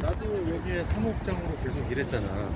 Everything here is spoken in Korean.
나도 여기에 사목장으로 계속 일했잖아.